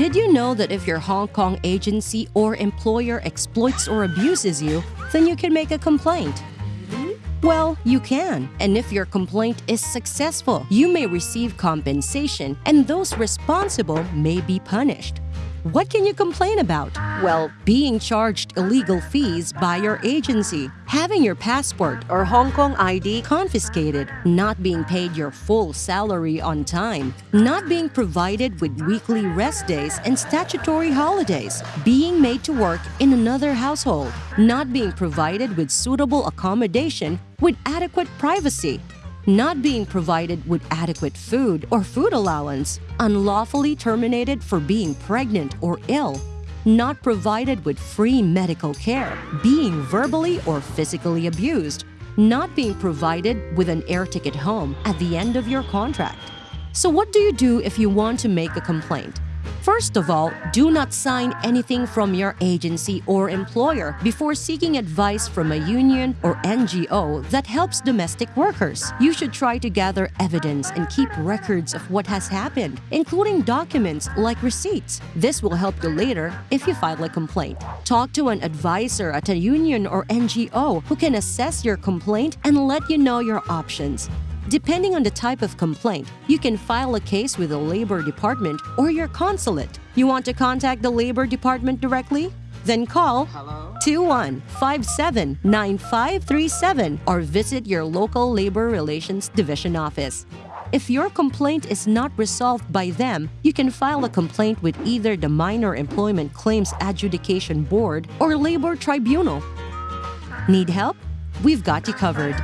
Did you know that if your Hong Kong agency or employer exploits or abuses you, then you can make a complaint? Well, you can. And if your complaint is successful, you may receive compensation and those responsible may be punished. What can you complain about? Well, being charged illegal fees by your agency, having your passport or Hong Kong ID confiscated, not being paid your full salary on time, not being provided with weekly rest days and statutory holidays, being made to work in another household, not being provided with suitable accommodation with adequate privacy, not being provided with adequate food or food allowance, unlawfully terminated for being pregnant or ill, not provided with free medical care, being verbally or physically abused, not being provided with an air ticket home at the end of your contract. So, what do you do if you want to make a complaint? First of all, do not sign anything from your agency or employer before seeking advice from a union or NGO that helps domestic workers. You should try to gather evidence and keep records of what has happened, including documents like receipts. This will help you later if you file a complaint. Talk to an advisor at a union or NGO who can assess your complaint and let you know your options. Depending on the type of complaint, you can file a case with the Labor Department or your consulate. You want to contact the Labor Department directly? Then call 21579537 or visit your local Labor Relations Division office. If your complaint is not resolved by them, you can file a complaint with either the Minor Employment Claims Adjudication Board or Labor Tribunal. Need help? We've got you covered.